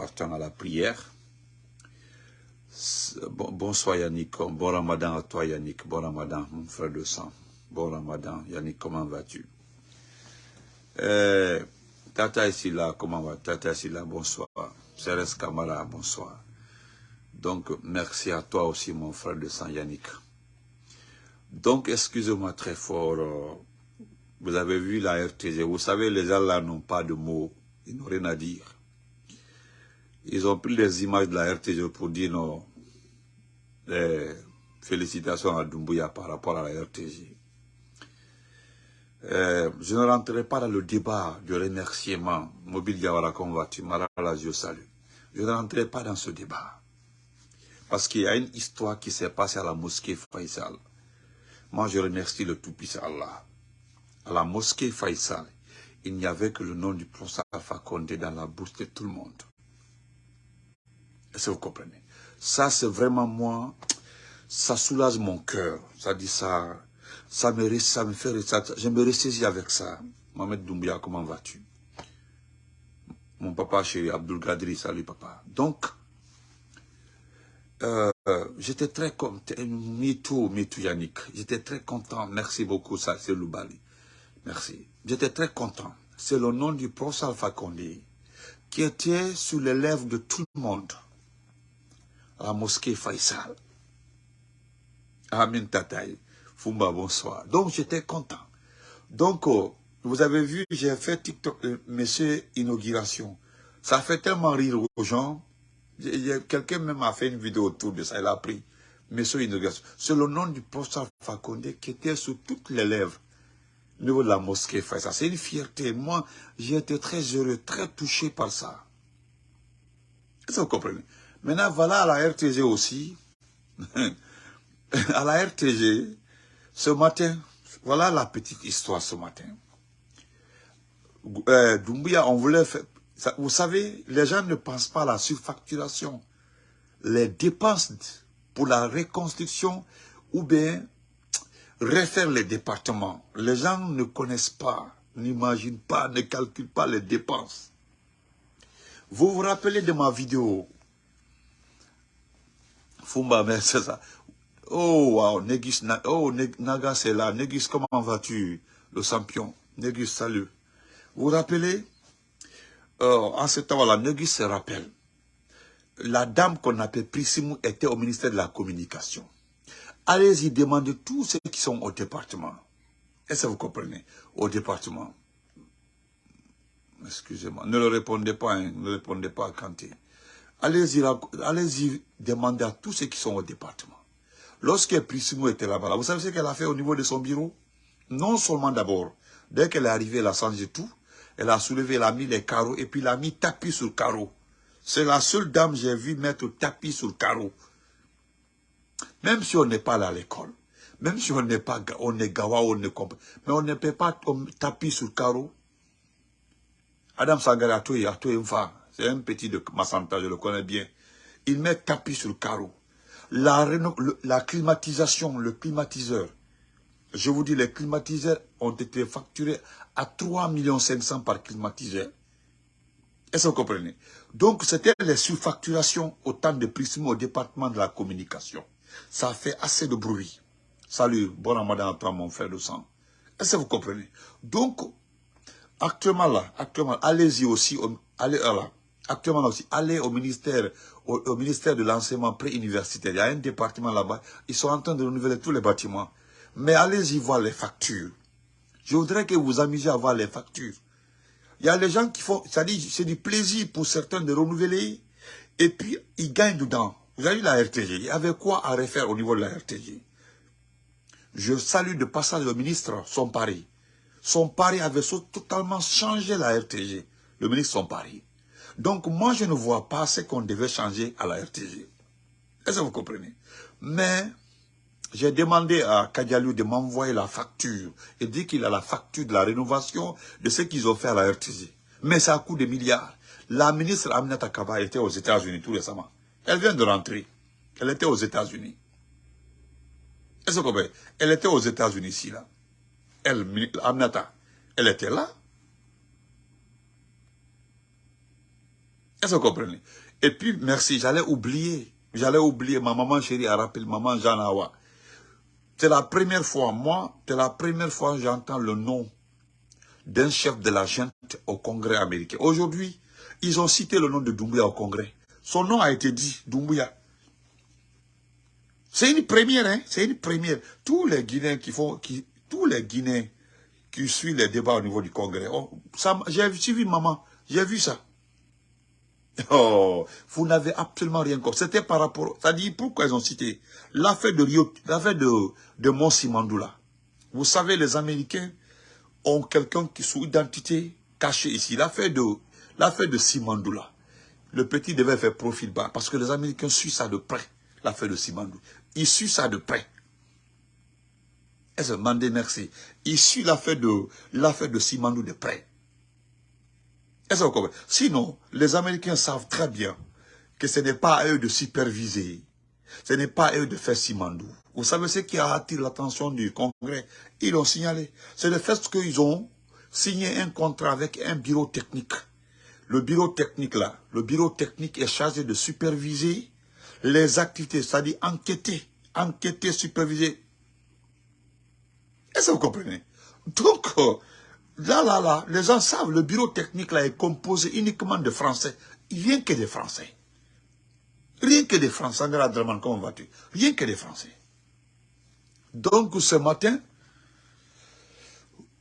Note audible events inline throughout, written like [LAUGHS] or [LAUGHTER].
partons à la prière. bonsoir Yannick, bon ramadan à toi Yannick, bon ramadan mon frère de sang, bon ramadan Yannick, comment vas-tu? Euh, Tata là, comment va Tata là, bonsoir. Cérès Kamara, bonsoir. Donc, merci à toi aussi, mon frère de sang Yannick. Donc, excusez-moi très fort. Euh, vous avez vu la RTG. Vous savez, les gens là n'ont pas de mots. Ils n'ont rien à dire. Ils ont pris les images de la RTG pour dire non. félicitations à Doumbouya par rapport à la RTG. Euh, je ne rentrerai pas dans le débat de remerciement. Mobile Convati, Maralazio Salut. Je ne rentrerai pas dans ce débat. Parce qu'il y a une histoire qui s'est passée à la mosquée Faisal. Moi, je remercie le Tout-Puissant Allah. À la mosquée Faisal, il n'y avait que le nom du professeur Alpha dans la bouche de tout le monde. Est-ce vous comprenez? Ça, c'est vraiment moi, ça soulage mon cœur. Ça dit ça, ça me, ça me fait, ça, je me ressaisis avec ça. Mohamed Doumbia, comment vas-tu? Mon papa chéri, Abdul Gadri, salut papa. Donc, euh, j'étais très content, Mitou, Mitou Yannick, j'étais très content, merci beaucoup, ça c'est Loubali, merci. J'étais très content, c'est le nom du professeur Alpha Condé, qui était sur les lèvres de tout le monde, la mosquée Faisal. Amin Tataï. Fumba, bonsoir. Donc, j'étais content. Donc, oh, vous avez vu, j'ai fait TikTok, euh, monsieur inauguration. Ça fait tellement rire aux gens. Quelqu'un même a fait une vidéo autour de ça, il a pris monsieur inauguration. C'est le nom du professeur Fakonde qui était sur toutes les lèvres au niveau de la mosquée ça. C'est une fierté. Moi, j'ai été très heureux, très touché par ça. Est-ce que vous comprenez? Maintenant, voilà à la RTG aussi. [LAUGHS] à la RTG, ce matin, voilà la petite histoire ce matin. Euh, on voulait faire... vous savez, les gens ne pensent pas à la surfacturation. Les dépenses pour la reconstruction ou bien refaire les départements. Les gens ne connaissent pas, n'imaginent pas, ne calculent pas les dépenses. Vous vous rappelez de ma vidéo Fumba, mais. Oh, wow, Negis, oh, Naga, c'est là. Negis, comment vas-tu, le champion? Negis, salut. Vous vous rappelez? Euh, En ce temps-là, Negis se rappelle. La dame qu'on appelle Prissimou était au ministère de la Communication. Allez-y demander tous ceux qui sont au département. Est-ce que vous comprenez? Au département. Excusez-moi. Ne le répondez pas, hein, ne répondez pas à Kanté. Allez-y allez demander à tous ceux qui sont au département. Lorsque Prissimo était là-bas, vous savez ce qu'elle a fait au niveau de son bureau? Non seulement d'abord, dès qu'elle est arrivée, elle a changé tout. Elle a soulevé, elle a mis les carreaux et puis elle a mis tapis sur carreau. C'est la seule dame que j'ai vu mettre tapis sur carreau. Même si on n'est pas là à l'école, même si on n'est pas, on est gawa, on ne comprend, mais on ne peut pas tapis sur carreau. Adam Sangara, un petit de Massanta, je le connais bien. Il met tapis sur le carreau la, la climatisation, le climatiseur, je vous dis, les climatiseurs ont été facturés à 3 500 par climatiseur. Est-ce que vous comprenez? Donc, c'était les surfacturations au temps de Prissimo au département de la communication. Ça fait assez de bruit. Salut, bon ramadan à toi, mon frère de sang. Est-ce que vous comprenez? Donc, actuellement là, actuellement, allez-y aussi, allez là, actuellement aussi, allez au ministère, au, ministère de l'enseignement pré-universitaire. Il y a un département là-bas. Ils sont en train de renouveler tous les bâtiments. Mais allez-y voir les factures. Je voudrais que vous amusiez à voir les factures. Il y a les gens qui font, c'est du plaisir pour certains de renouveler. Et puis, ils gagnent dedans. Vous avez vu la RTG. Il y avait quoi à refaire au niveau de la RTG Je salue de passage le ministre, son pari. Son pari avait totalement changé la RTG. Le ministre, son pari. Donc moi, je ne vois pas ce qu'on devait changer à la RTG. Est-ce que vous comprenez? Mais j'ai demandé à Kadialou de m'envoyer la facture. Il dit qu'il a la facture de la rénovation de ce qu'ils ont fait à la RTG. Mais ça a coût de milliards. La ministre Aminata Kaba était aux États-Unis tout récemment. Elle vient de rentrer. Elle était aux États-Unis. Est-ce que vous comprenez? Elle était aux États-Unis ici, là. Elle, Aminata, elle était là. Est-ce que vous comprenez? Et puis, merci, j'allais oublier. J'allais oublier, ma maman chérie a rappelé, maman Jeanne Awa. C'est la première fois, moi, c'est la première fois que j'entends le nom d'un chef de la gente au Congrès américain. Aujourd'hui, ils ont cité le nom de Doumbouya au Congrès. Son nom a été dit, Doumbouya. C'est une première, hein, c'est une première. Tous les Guinéens qui font, qui, tous les Guinéens qui suivent les débats au niveau du Congrès, oh, j'ai suivi maman, j'ai vu ça. [LAUGHS] Oh, vous n'avez absolument rien compris. C'était par rapport, ça dit pourquoi ils ont cité l'affaire de Rio, l'affaire de, de Mandoula? Vous savez, les Américains ont quelqu'un qui sous identité cachée ici. L'affaire de, l'affaire de Simandoula. Le petit devait faire profil bas parce que les Américains suivent ça de près, l'affaire de Simandou. Ils suivent ça de près. Est-ce que merci? Ils suivent l'affaire de, l'affaire de Simandou de près. Sinon, les Américains savent très bien que ce n'est pas à eux de superviser. Ce n'est pas à eux de faire Simandou. Vous savez ce qui a attiré l'attention du Congrès? Ils l'ont signalé. C'est le fait qu'ils ont signé un contrat avec un bureau technique. Le bureau technique là, le bureau technique est chargé de superviser les activités, c'est-à-dire enquêter, enquêter, superviser. Est-ce que vous comprenez? Donc, euh, Là, là, là, les gens savent, le bureau technique là est composé uniquement de Français. Rien que des Français. Rien que des Français. comment vas-tu? Rien que des Français. Donc, ce matin,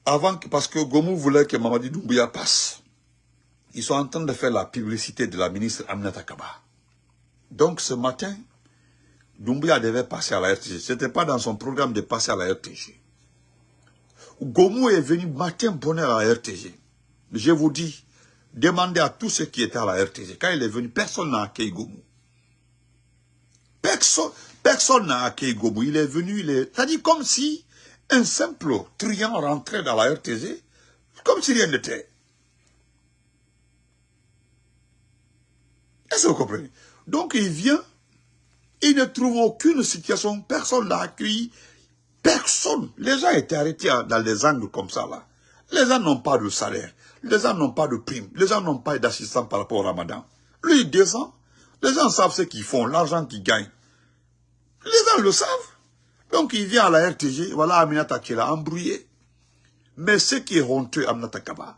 avant que, parce que Gomou voulait que Mamadi Doumbouya passe, ils sont en train de faire la publicité de la ministre Aminata Kaba. Donc, ce matin, Doumbouya devait passer à la RTG. Ce n'était pas dans son programme de passer à la RTG. Gomou est venu matin bonheur à la RTG. Je vous dis, demandez à tous ceux qui étaient à la RTG. Quand il est venu, personne n'a accueilli Gomou. Personne n'a accueilli Gomou. Il est venu, il est... C'est-à-dire comme si un simple truand rentrait dans la RTG, comme si rien n'était. Est-ce que vous comprenez? Donc il vient, il ne trouve aucune situation, personne ne l'a accueilli, Personne. Les gens étaient arrêtés dans des angles comme ça, là. Les gens n'ont pas de salaire. Les gens n'ont pas de prime. Les gens n'ont pas d'assistance par rapport au ramadan. Lui, il descend. Les gens savent ce qu'ils font, l'argent qu'ils gagnent. Les gens le savent. Donc, il vient à la RTG. Voilà Aminata qui l'a embrouillé. Mais ce qui est honteux, Aminata Kaba,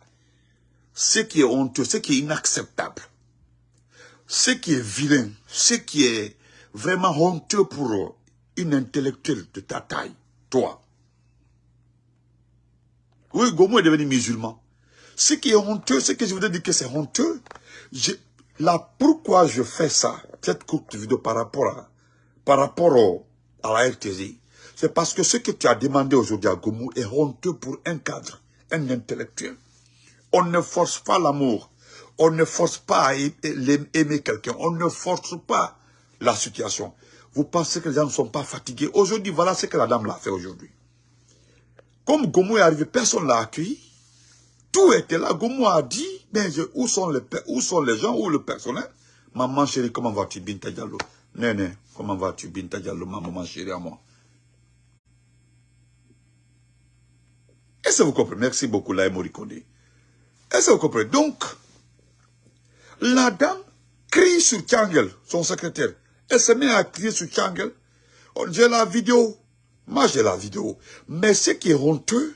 ce qui est honteux, ce qui est inacceptable, ce qui est vilain, ce qui est vraiment honteux pour une intellectuelle de ta taille, toi. Oui, Gomo est devenu musulman. Ce qui est honteux, ce que je voudrais dire que c'est honteux, là, pourquoi je fais ça, cette courte vidéo par rapport à, par rapport à la RTZ, c'est parce que ce que tu as demandé aujourd'hui à Gomu est honteux pour un cadre, un intellectuel. On ne force pas l'amour. On ne force pas à aimer quelqu'un. On ne force pas la situation. Vous pensez que les gens ne sont pas fatigués. Aujourd'hui, voilà ce que la dame l'a fait aujourd'hui. Comme Gomu est arrivé, personne ne l'a accueilli. Tout était là. Gomu a dit, ben, où, sont les, où sont les gens, où le personnel? Maman chérie, comment vas-tu, Binta Diallo? Néné, comment vas-tu, Binta Diallo, maman chérie à moi? Est-ce que vous comprenez? Merci beaucoup, Laï Morikone. Est-ce que vous comprenez? Donc, la dame crie sur Tchangel, son secrétaire. Elle se met à crier sur Changel. J'ai la vidéo. Moi, j'ai la vidéo. Mais ce qui est honteux,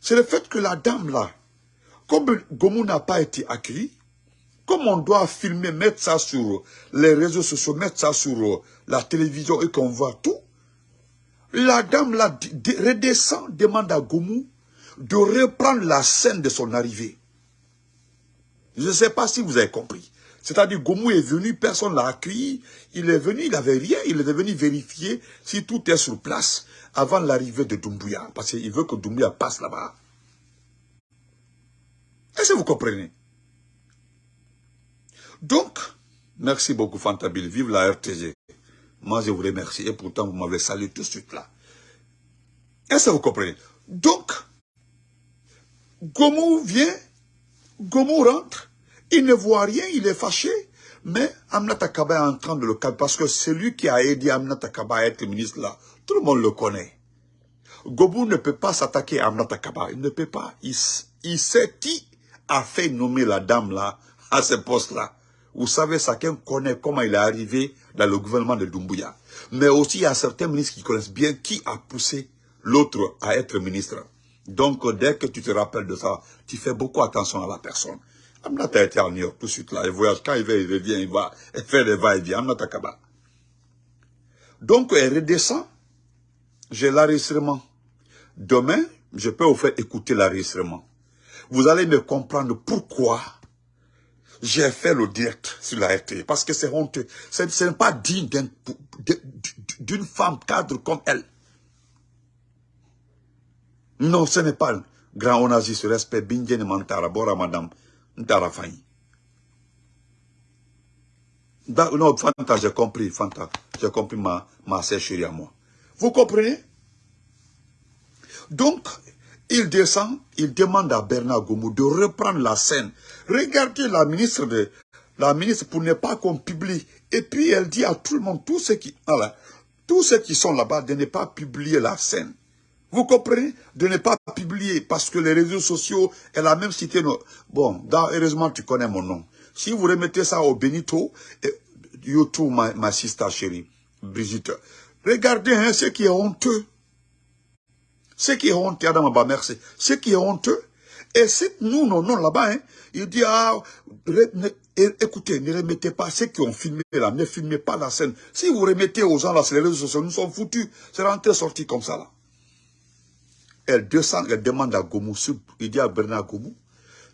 c'est le fait que la dame là, comme Gomu n'a pas été accueilli, comme on doit filmer, mettre ça sur les réseaux sociaux, mettre ça sur la télévision et qu'on voit tout, la dame là redescend, demande à Gomu de reprendre la scène de son arrivée. Je ne sais pas si vous avez compris. C'est-à-dire, Gomou est venu, personne ne l'a accueilli. Il est venu, il n'avait rien. Il est venu vérifier si tout est sur place avant l'arrivée de Doumbouya. Parce qu'il veut que Doumbouya passe là-bas. Est-ce que vous comprenez? Donc, merci beaucoup Fantabil. Vive la RTG. Moi, je vous remercie. Et pourtant, vous m'avez salué tout de suite là. Est-ce que vous comprenez? Donc, Gomou vient, Gomou rentre, il ne voit rien, il est fâché. Mais Amnata Kaba est en train de le calmer parce que celui qui a aidé Amnata Kaba à être ministre là, tout le monde le connaît. Gobou ne peut pas s'attaquer à Amnata Kaba, il ne peut pas. Il, sait qui a fait nommer la dame là à ce poste là. Vous savez, chacun connaît comment il est arrivé dans le gouvernement de Doumbouya. Mais aussi, il y a certains ministres qui connaissent bien qui a poussé l'autre à être ministre. Donc, dès que tu te rappelles de ça, tu fais beaucoup attention à la personne. Amnata été à tout de suite là, il voyage, quand il va, il revient, il va faire des va-et-vient, Amnata Kaba. Donc, elle redescend, j'ai l'enregistrement. Demain, je peux vous faire écouter l'enregistrement. Vous allez me comprendre pourquoi j'ai fait le direct sur la RT. Parce que c'est honteux. Ce n'est pas digne d'une femme cadre comme elle. Non, ce n'est pas grand onagiste, respect, bindjen mantara, bora madame, fayi. Non, Fanta, j'ai compris, Fanta. J'ai compris ma, ma à moi. Vous comprenez? Donc, il descend, il demande à Bernard Gomou de reprendre la scène. Regardez la ministre de la ministre pour ne pas qu'on publie. Et puis elle dit à tout le monde, tous ceux qui, tous ceux qui sont là-bas, de ne pas publier la scène. Vous comprenez De ne pas publier parce que les réseaux sociaux, elle a même cité. Bon, heureusement tu connais mon nom. Si vous remettez ça au Benito, YouTube, ma, ma sister chérie, Brigitte, regardez hein, ce qui est honteux. Ce qui est honteux, Adam merci. Ce qui est honteux, et c'est nous, non, non, là-bas, hein, il dit, ah, écoutez, ne remettez pas ceux qui ont filmé là, ne filmez pas la scène. Si vous remettez aux gens là sur les réseaux sociaux, nous sommes foutus. C'est rentré sorti comme ça là. Elle descend, elle demande à Gomu, il dit à Bernard Gomu,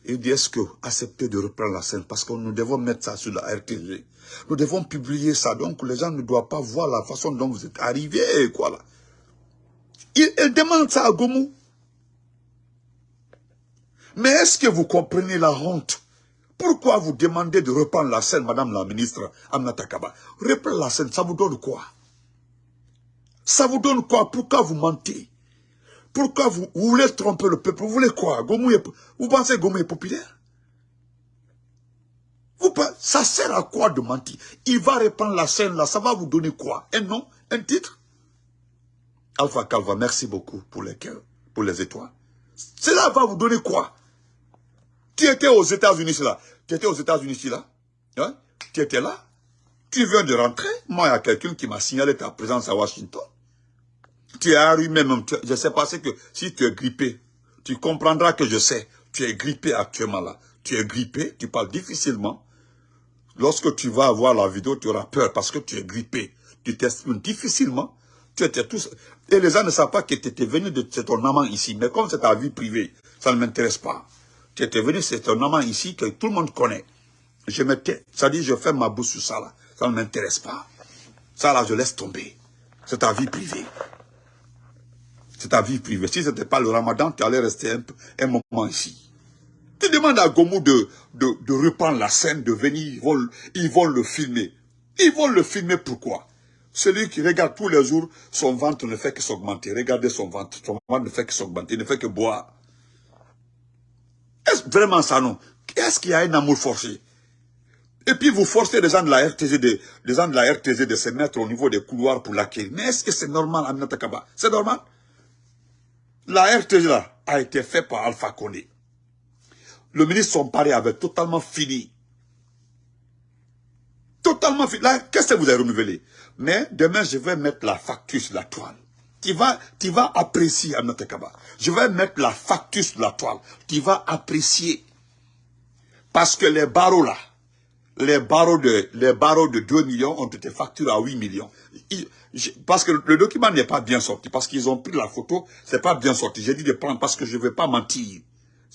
il dit, est-ce que accepter de reprendre la scène? Parce que nous devons mettre ça sur la RTG. Nous devons publier ça. Donc, les gens ne doivent pas voir la façon dont vous êtes arrivé, quoi, là. Il, elle demande ça à Gomu. Mais est-ce que vous comprenez la honte? Pourquoi vous demandez de reprendre la scène, Madame la ministre Amnata Kaba? Reprendre la scène, ça vous donne quoi? Ça vous donne quoi? Pourquoi vous mentez? Pourquoi vous, voulez tromper le peuple? Vous voulez quoi? Vous pensez que Gomu est populaire? Vous, Ça sert à quoi de mentir? Il va reprendre la scène là, ça va vous donner quoi? Un nom? Un titre? Alpha Calva, merci beaucoup pour les pour les étoiles. Cela va vous donner quoi? Tu étais aux États-Unis là. Tu étais aux États-Unis là. Hein? Tu étais là. Tu viens de rentrer. Moi, il y a quelqu'un qui m'a signalé ta présence à Washington. Tu es arrivé même. je sais pas, c'est que si tu es grippé, tu comprendras que je sais. Tu es grippé actuellement là. Tu es grippé, tu parles difficilement. Lorsque tu vas voir la vidéo, tu auras peur parce que tu es grippé. Tu t'exprimes difficilement. Tu étais tous... Et les gens ne savent pas que tu étais venu de ton amant ici. Mais comme c'est ta vie privée, ça ne m'intéresse pas. Tu étais venu, c'est ton amant ici que tout le monde connaît. Je me tais. Ça dit, je fais ma bouche sur ça là. Ça ne m'intéresse pas. Ça là, je laisse tomber. C'est ta vie privée. C'est ta vie privée. Si ce n'était pas le ramadan, tu allais rester un, moment ici. Tu demandes à Gomu de, de, reprendre la scène, de venir, ils vont, ils vont le filmer. Ils vont le filmer pourquoi? Celui qui regarde tous les jours, son ventre ne fait que s'augmenter. Regardez son ventre. Son ventre ne fait que s'augmenter. Il ne fait que boire. Est-ce vraiment ça, non? Est-ce qu'il y a un amour forcé? Et puis vous forcez les gens de la RTZ de, les gens de la RTZ de se mettre au niveau des couloirs pour l'accueillir. Mais est-ce que c'est normal, Aminata Kaba? C'est normal? La là a été faite par Alpha Condé. Le ministre son pari avait totalement fini. Totalement fini. Là, qu'est-ce que vous avez renouvelé? Mais demain, je vais mettre la facture sur la toile. Tu vas, tu vas apprécier, notre Kaba. Je vais mettre la facture sur la toile. Tu vas apprécier. Parce que les barreaux là, les barreaux de, les barreaux de 2 millions ont été facturés à 8 millions. Parce que le document n'est pas bien sorti. Parce qu'ils ont pris la photo, c'est pas bien sorti. J'ai dit de prendre parce que je ne veux pas mentir.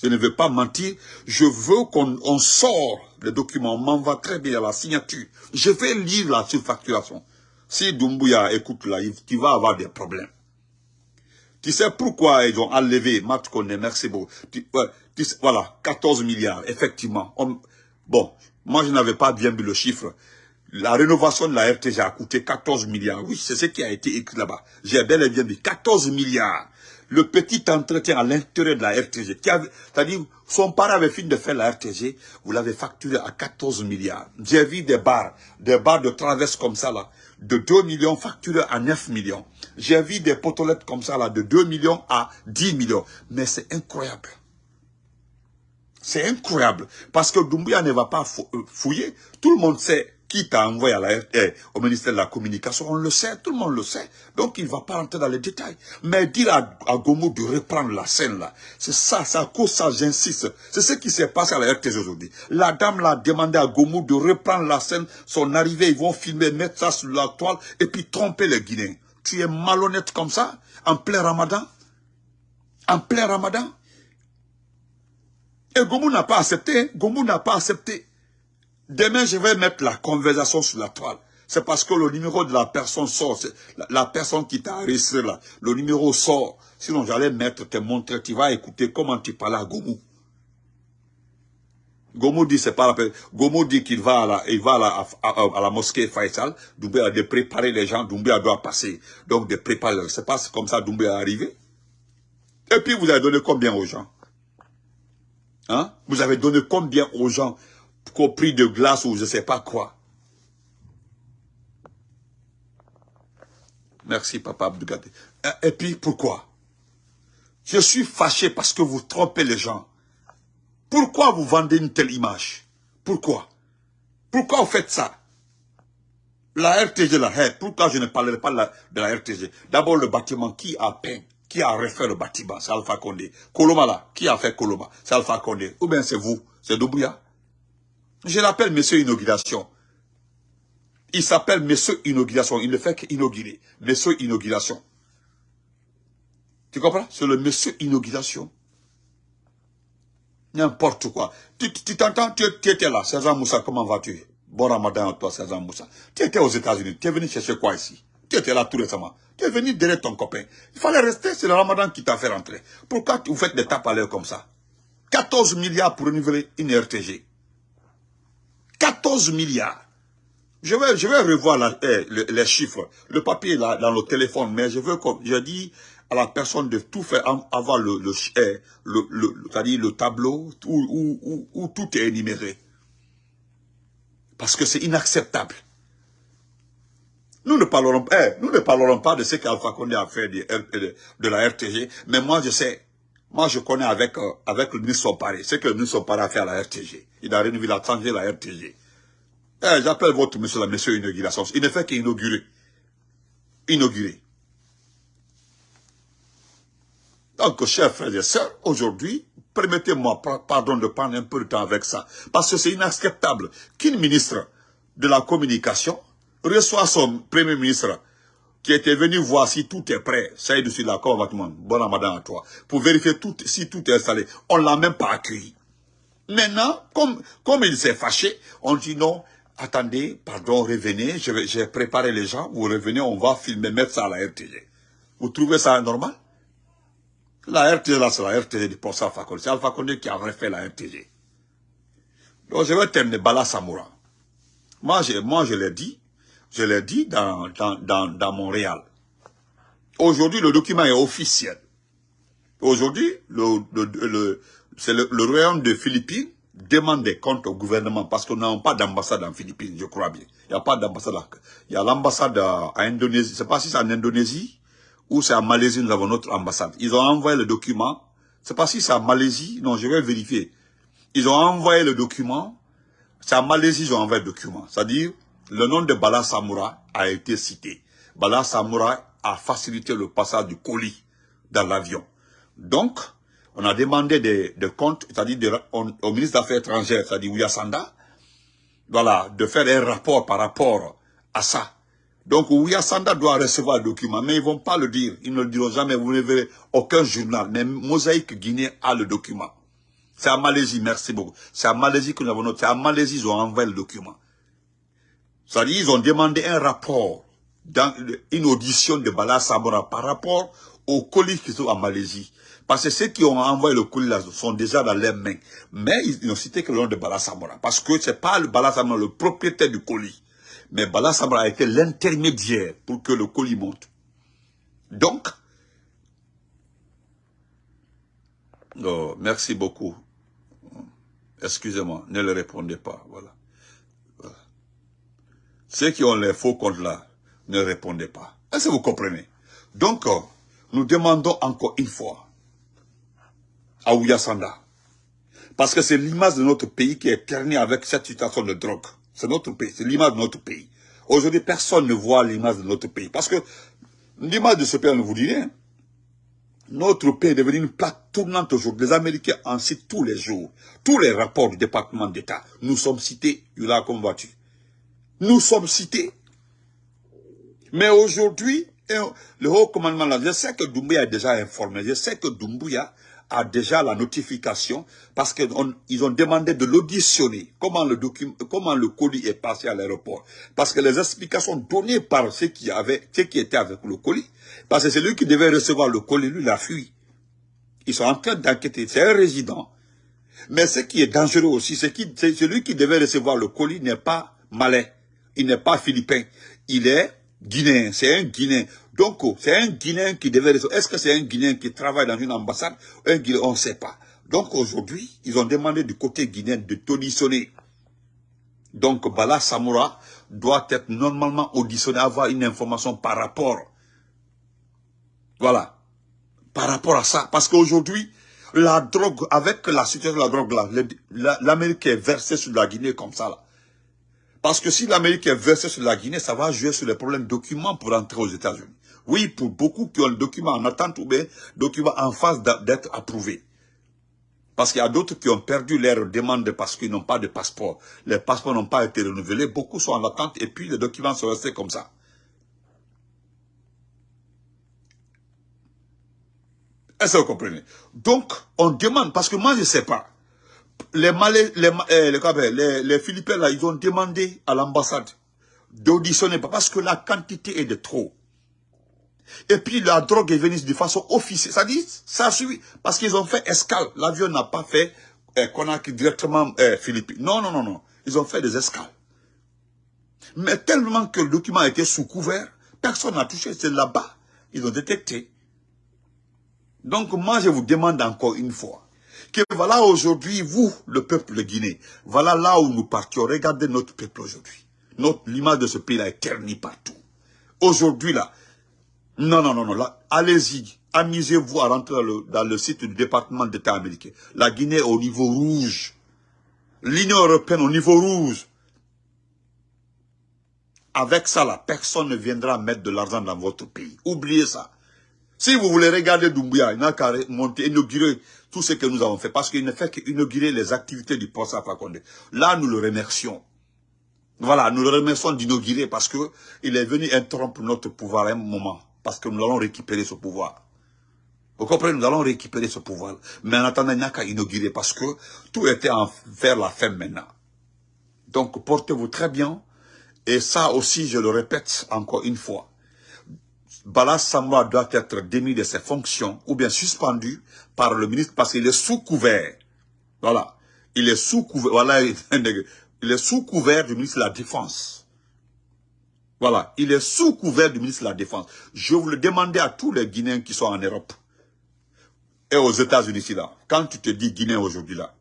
Je ne veux pas mentir. Je veux qu'on sort le document. On m'envoie très bien la signature. Je vais lire la surfacturation. Si Doumbouya écoute là, tu vas avoir des problèmes. Tu sais pourquoi ils ont enlevé Matt merci beaucoup. voilà, 14 milliards, effectivement. bon, moi je n'avais pas bien vu le chiffre. La rénovation de la RTG a coûté 14 milliards. Oui, c'est ce qui a été écrit là-bas. J'ai bel et bien dit 14 milliards. Le petit entretien à l'intérieur de la RTG, c'est-à-dire son père avait fini de faire la RTG, vous l'avez facturé à 14 milliards. J'ai vu des barres, des barres de traverse comme ça là de 2 millions facturés à 9 millions. J'ai vu des potolettes comme ça, là, de 2 millions à 10 millions. Mais c'est incroyable. C'est incroyable. Parce que Doumbouya ne va pas euh, fouiller. Tout le monde sait qui t'a envoyé à la, eh, au ministère de la Communication. On le sait, tout le monde le sait. Donc il ne va pas rentrer dans les détails. Mais dire à, à de reprendre la scène là, c'est ça, à cause ça, j'insiste. C'est ce qui s'est passé à la RTS aujourd'hui. La dame l'a demandé à Gomo de reprendre la scène. Son arrivée, ils vont filmer, mettre ça sur la toile et puis tromper les Guinéens. Tu es malhonnête comme ça, en plein ramadan? En plein ramadan? Et Gomu n'a pas accepté. Hein. Gomu n'a pas accepté. Demain, je vais mettre la conversation sur la toile. C'est parce que le numéro de la personne sort. La, personne qui t'a arrêté là, le numéro sort. Sinon, j'allais mettre, te montrer, tu vas écouter comment tu parles à Gomu. Gomu dit c'est pas la peine. Gomu dit qu'il va à la, il va à la, mosquée Faisal. Doumbé a de préparer les gens. Doumbé doit passer. Donc de préparer. C'est pas comme ça Doumbé est arrivé. Et puis vous avez donné combien aux gens? Hein? Vous avez donné combien aux gens? Prix de glace ou je ne sais pas quoi Merci, papa Abdougate. Et puis, pourquoi? Je suis fâché parce que vous trompez les gens. Pourquoi vous vendez une telle image? Pourquoi? Pourquoi vous faites ça? La RTG, la pourquoi je ne parlerai pas de la RTG D'abord, le bâtiment qui a peint? Qui a refait le bâtiment, c'est Alpha Condé. Koloma là, qui a fait Koloma, c'est Alpha Condé. Ou bien c'est vous, c'est Doubouya. Je l'appelle Monsieur Inauguration. Il s'appelle Monsieur Inauguration. Il ne fait qu'inaugurer. Monsieur Inauguration. Tu comprends? C'est le Monsieur Inauguration. N'importe quoi. Tu t'entends, tu, étais là. César Moussa, comment vas-tu? Bon ramadan à toi, César Moussa. Tu étais aux États-Unis. Tu es venu chercher quoi ici? Tu étais là tout récemment. Tu es venu derrière ton copain. Il fallait rester, c'est le ramadan qui t'a fait rentrer. Pourquoi vous faites des tapes à l'air comme ça? 14 milliards pour renouveler une RTG. 14 milliards. Je vais, je vais revoir eh, les chiffres. Le papier est là dans le téléphone, mais je veux comme je dis à la personne de tout faire avoir le, le, eh, le, le, le tableau où, où, où tout est énuméré. Parce que c'est inacceptable. Nous ne parlerons, eh, nous ne parlerons pas de ce qu'Alpha Condé a fait de, la RTG, mais moi je sais, moi je connais avec, euh, avec le ministre Sompare, ce que le ministre Sompare a fait à la RTG. Il a renouvelé, il a changé la RTG. Eh, J'appelle votre monsieur la monsieur inauguration. Il ne fait qu'inaugurer. Inaugurer. Donc, chers frères et sœurs, aujourd'hui, permettez-moi, pardon, de prendre un peu de temps avec ça. Parce que c'est inacceptable qu'une ministre de la communication reçoit son premier ministre qui était venu voir si tout est prêt. Ça est dessus là, comment Bon ramadan à toi. Pour vérifier tout, si tout est installé. On ne l'a même pas accueilli. Maintenant, comme, comme il s'est fâché, on dit non, attendez, pardon, revenez, j'ai préparé les gens, vous revenez, on va filmer, mettre ça à la RTG. Vous trouvez ça normal? La RTG, là, c'est la RTG du professeur Alpha C'est Alpha Condé qui a refait la RTG. Donc, je vais terminer Bala Samoura. Moi, moi, je l'ai dit, je l'ai dit dans, dans, dans, Montréal. Aujourd'hui, le document est officiel. Aujourd'hui, le, le, c'est le, royaume de Philippines demande des comptes au gouvernement parce qu'on n'a pas d'ambassade en Philippines, je crois bien. Il n'y a pas d'ambassade. Il y a l'ambassade à, Indonésie. Je ne sais pas si c'est en Indonésie ou c'est en Malaisie, nous avons notre ambassade. Ils ont envoyé le document. Je ne sais pas si c'est en Malaisie. Non, je vais vérifier. Ils ont envoyé le document. C'est en Malaisie ils ont envoyé le document. C'est-à-dire, le nom de Bala Samoura a été cité. Bala Samoura a facilité le passage du colis dans l'avion. Donc, on a demandé des, comptes, c'est-à-dire au ministre des Affaires étrangères, c'est-à-dire Ouyasanda, voilà, de faire un rapport par rapport à ça. Donc Ouyasanda doit recevoir le document, mais ils ne vont pas le dire. Ils ne le diront jamais, vous ne verrez aucun journal. Mais Mosaïque Guinée a le document. C'est à Malaisie, merci beaucoup. C'est à Malaisie que nous avons noté. C'est à Malaisie, ils ont envoyé le document. C'est-à-dire, ils ont demandé un rapport, dans une audition de Bala Samora par rapport aux colis qui sont en Malaisie. Parce que ceux qui ont envoyé le colis là sont déjà dans leurs mains. Mais ils n'ont cité que le nom de Bala Samora. Parce que ce n'est pas le Bala Samora le propriétaire du colis. Mais Bala Samora a été l'intermédiaire pour que le colis monte. Donc, oh, merci beaucoup. Excusez-moi, ne le répondez pas. Voilà. Ceux qui ont les faux comptes là ne répondaient pas. Est-ce que vous comprenez? Donc, euh, nous demandons encore une fois à Ouyasanda, Parce que c'est l'image de notre pays qui est ternie avec cette situation de drogue. C'est notre pays, c'est l'image de notre pays. Aujourd'hui, personne ne voit l'image de notre pays. Parce que l'image de ce pays, on ne vous dit rien. Notre pays est devenu une plaque tournante aujourd'hui. Les Américains en citent tous les jours. Tous les rapports du département d'État. Nous sommes cités. Yula, comme vois-tu Nous sommes cités. Mais aujourd'hui, le haut commandement, là, je sais que Doumbouya est déjà informé. Je sais que Doumbouya a déjà la notification parce qu'ils ont demandé de l'auditionner. Comment le comment le colis est passé à l'aéroport. Parce que les explications données par ceux qui, avaient, ceux qui étaient avec le colis, parce que c'est lui qui devait recevoir le colis, lui, il a fui. Ils sont en train d'enquêter. C'est un résident. Mais ce qui est dangereux aussi, c'est que celui qui devait recevoir le colis n'est pas malais. Il n'est pas philippin. Il est guinéen. C'est un guinéen. Donc, oh, c'est un Guinéen qui devait... Est-ce que c'est un Guinéen qui travaille dans une ambassade? Un Guinéen, On ne sait pas. Donc, aujourd'hui, ils ont demandé du côté guinéen de auditionner. Donc, Bala Samoura doit être normalement auditionné, avoir une information par rapport. Voilà. Par rapport à ça. Parce qu'aujourd'hui, la drogue, avec la situation de la drogue l'Amérique est versée sur la Guinée comme ça là. Parce que si l'Amérique est versée sur la Guinée, ça va jouer sur les problèmes documents pour entrer aux États-Unis. Oui, pour beaucoup qui ont le document en attente ou bien document en phase d'être approuvé. Parce qu'il y a d'autres qui ont perdu leur demande parce qu'ils n'ont pas de passeport. Les passeports n'ont pas été renouvelés. Beaucoup sont en attente et puis les documents sont restés comme ça. Est-ce que vous comprenez? Donc, on demande, parce que moi je ne sais pas, les, Malais, les, eh, les, les, Philippins, là, ils ont demandé à l'ambassade d'auditionner, parce que la quantité est de trop. Et puis la drogue est venue de façon officielle. Ça dit, ça suit, parce qu'ils ont fait escale. L'avion n'a pas fait eh, Conakry directement eh, Philippines. Non, non, non, non. Ils ont fait des escales. Mais tellement que le document était sous couvert, personne n'a touché. C'est là-bas. Ils ont détecté. Donc moi, je vous demande encore une fois, que voilà aujourd'hui, vous, le peuple de Guinée, voilà là où nous partions. Regardez notre peuple aujourd'hui. L'image de ce pays-là est ternie partout. Aujourd'hui, là, non, non, non, non. Allez-y. Amusez-vous à rentrer dans le, site du département d'État américain. La Guinée est au niveau rouge. L'Union européenne au niveau rouge. Avec ça, la personne ne viendra mettre de l'argent dans votre pays. Oubliez ça. Si vous voulez regarder Doumbouya, il n'a qu'à monter, inaugurer tout ce que nous avons fait. Parce qu'il ne fait qu'inaugurer les activités du poste Fakonde. Là, nous le remercions. Voilà, nous le remercions d'inaugurer parce qu'il est venu interrompre notre pouvoir à un moment parce que nous allons récupérer ce pouvoir. Vous comprenez, nous allons récupérer ce pouvoir. Mais en attendant, il n'y a qu'à inaugurer parce que tout était en, vers la fin maintenant. Donc, portez-vous très bien. Et ça aussi, je le répète encore une fois. Bala Samoa doit être démis de ses fonctions ou bien suspendu par le ministre parce qu'il est sous couvert. Voilà. Il est sous couvert. Voilà. [LAUGHS] Il est sous couvert du ministre de la Défense. Voilà, il est sous couvert du ministre de la Défense. Je vous le demandais à tous les Guinéens qui sont en Europe et aux États-Unis. Quand tu te dis Guinéen aujourd'hui là,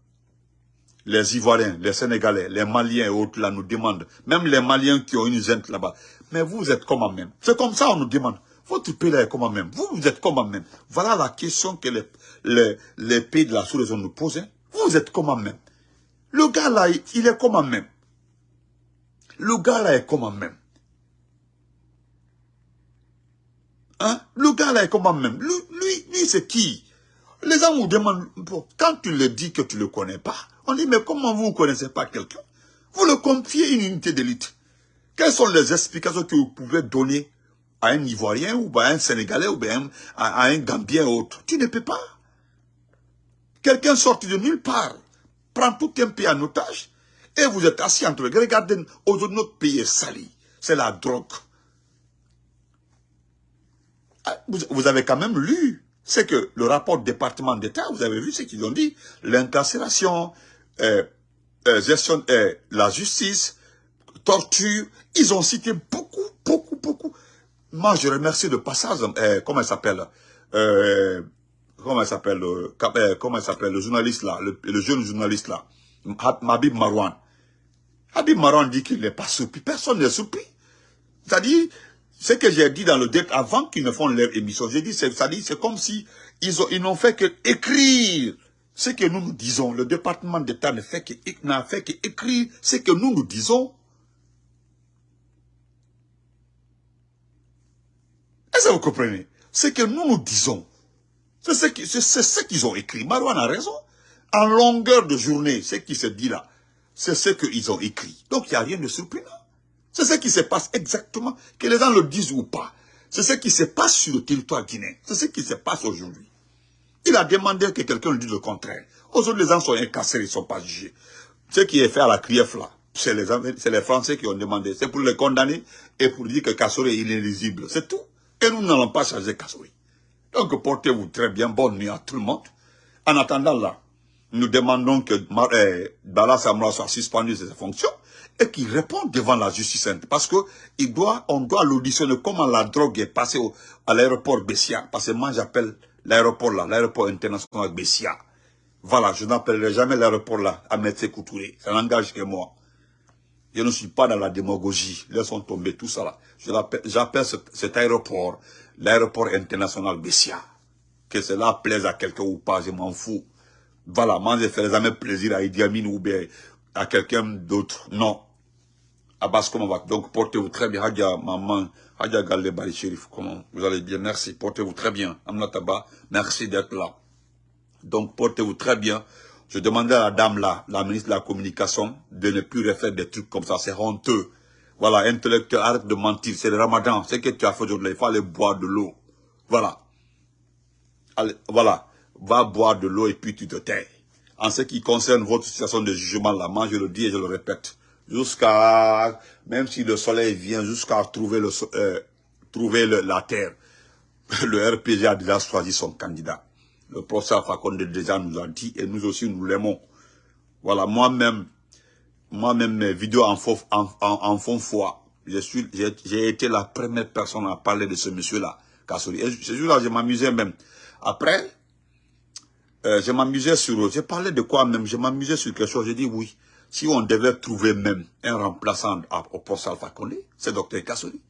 les Ivoiriens, les Sénégalais, les Maliens et autres nous demandent, même les Maliens qui ont une zente là-bas, mais vous êtes comment même C'est comme ça on nous demande. Votre pays là est comment même? Vous, vous êtes comment même? Voilà la question que les, les, pays de la sous-région nous posent. Hein. Vous êtes comment même? Le gars là, il est comment même? Le gars là est comment même? Hein? Le gars là est comment même? Lui, lui, c'est qui? Les gens vous demandent, quand tu le dis que tu ne le connais pas, on dit, mais comment vous ne connaissez pas quelqu'un? Vous le confiez une unité d'élite. Quelles sont les explications que vous pouvez donner à un Ivoirien ou à un Sénégalais ou bien à, un Gambien ou autre Tu ne peux pas. Quelqu'un sorti de nulle part prend tout un pays en otage et vous êtes assis entre eux. Regardez, aujourd'hui notre pays est sali. C'est la drogue. Ah, vous avez quand même lu, c'est que le rapport du département d'État, vous avez vu ce qu'ils ont dit, l'incarcération, euh, euh, euh, la justice, torture, ils ont cité beaucoup, beaucoup, beaucoup. Moi, je remercie de passage, comment il s'appelle Comment il s'appelle Comment il s'appelle le journaliste là, le, jeune journaliste là, Habib Marwan. Habib Marwan dit qu'il n'est pas surpris, personne n'est surpris. C'est-à-dire, ce que j'ai dit dans le deck avant qu'ils ne font leur émission, j'ai dit, c'est c'est comme si ils n'ont fait que écrire ce que nous nous disons, le département d'État n'a fait qu'écrire ce que nous nous disons. Est-ce que vous comprenez? Ce que nous nous disons, c'est ce qu'ils ont écrit. Marouane a raison. En longueur de journée, ce qui se dit là, c'est ce qu'ils ont écrit. Donc, il n'y a rien de surprenant. C'est ce qui se passe exactement, que les gens le disent ou pas. C'est ce qui se passe sur le territoire guinéen. C'est ce qui se passe aujourd'hui. Il a demandé que quelqu'un lui dise le contraire. Aujourd'hui, les gens sont incassés, ils ne sont pas jugés. Ce qui est fait à la CRIEF là, c'est les, les, Français qui ont demandé. C'est pour les condamner et pour dire que Kassori est inéligible. C'est tout. Et nous n'allons pas changer Kassori. Donc portez-vous très bien. Bonne nuit à tout le monde. En attendant là, nous demandons que eh, Bala Samra soit suspendu de ses fonctions et qu'il réponde devant la justice. Parce que il doit, on doit l'auditionner comment la drogue est passée à l'aéroport Bessia. Parce que moi j'appelle l'aéroport là, l'aéroport international Bessia. Voilà, je n'appellerai jamais l'aéroport là à Metse Koutouré. Ça n'engage que moi. Je ne suis pas dans la démagogie. Laissons tomber tout ça là. J'appelle cet, aéroport l'aéroport international Bessia. Que cela plaise à quelqu'un ou pas, je m'en fous. Voilà, moi je ferai jamais plaisir à Idi Amin ou bien à quelqu'un d'autre. Non. Abbas, comment va? Donc portez-vous très bien. Hadja, maman, Hadja Galle Bari Sherif, comment vous allez bien? Merci, portez-vous très bien. Amnataba, merci d'être là. Donc portez-vous très bien. Je demandais à la dame là, la ministre de la Communication, de ne plus refaire des trucs comme ça. C'est honteux. Voilà, intellectuel, arrête de mentir. C'est le ramadan. Ce que tu as fait aujourd'hui, il faut aller boire de l'eau. Voilà. Allez, voilà va boire de l'eau et puis tu te tais. En ce qui concerne votre situation de jugement, là, moi je le dis et je le répète, jusqu'à, même si le soleil vient, jusqu'à trouver, le, euh, trouver la terre, [LAUGHS] le RPG a déjà choisi son candidat. Le professeur Fakonde déjà nous a dit, et nous aussi nous l'aimons. Voilà, moi-même, moi-même, mes vidéos en fond foi, j'ai été la première personne à parler de ce monsieur-là, Kassori. Et ce jour-là, je m'amusais même. Après, euh, je m'amusais sur... J'ai parlé de quoi même? Je m'amusais sur quelque chose. J'ai dit oui. Si on devait trouver même un remplaçant au Alpha Condé, c'est Dr Kassoli.